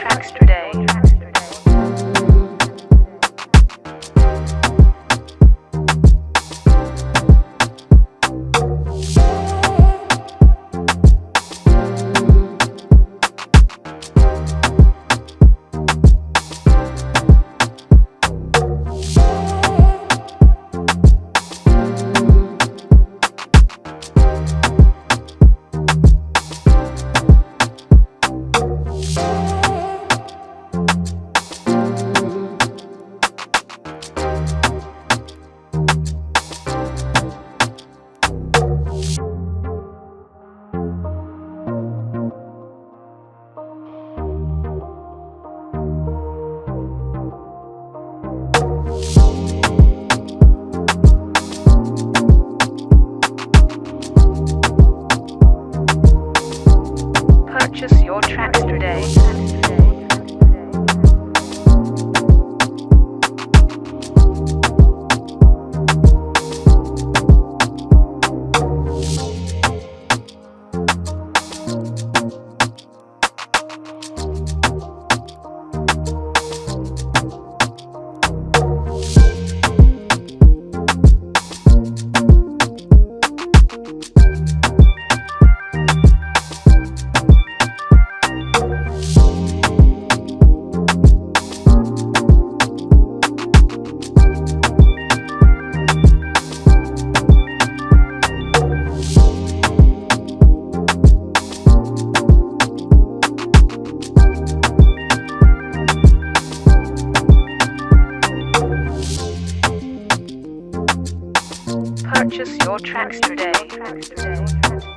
tracks today. tracks today. Purchase your tracks today.